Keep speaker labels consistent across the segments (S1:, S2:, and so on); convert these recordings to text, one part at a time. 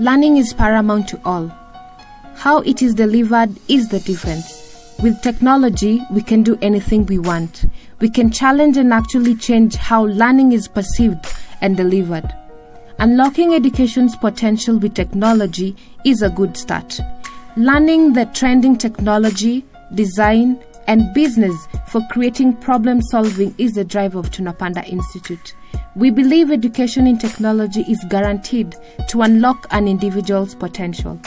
S1: Learning is paramount to all. How it is delivered is the difference. With technology, we can do anything we want. We can challenge and actually change how learning is perceived and delivered. Unlocking education's potential with technology is a good start. Learning the trending technology, design, and business for creating problem solving is the drive of Tunapanda Institute. We believe education in technology is guaranteed to unlock an individual's potential.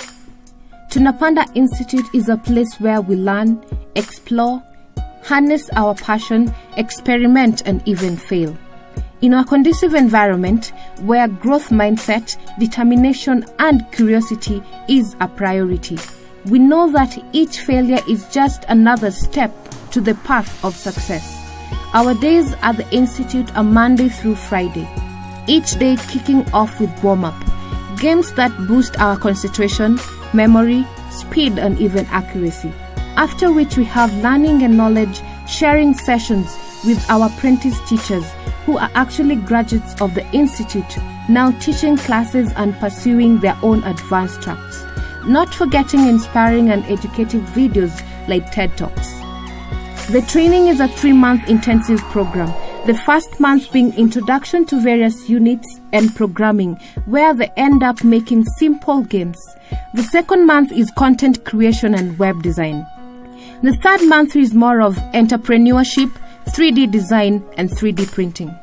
S1: Tunapanda Institute is a place where we learn, explore, harness our passion, experiment, and even fail. In a conducive environment where growth mindset, determination, and curiosity is a priority, we know that each failure is just another step to the path of success. Our days at the Institute are Monday through Friday, each day kicking off with warm up, games that boost our concentration, memory, speed, and even accuracy. After which, we have learning and knowledge sharing sessions with our apprentice teachers who are actually graduates of the Institute, now teaching classes and pursuing their own advanced tracks. Not forgetting inspiring and educative videos like TED Talks. The training is a three month intensive program. The first month being introduction to various units and programming, where they end up making simple games. The second month is content creation and web design. The third month is more of entrepreneurship, 3D design, and 3D printing.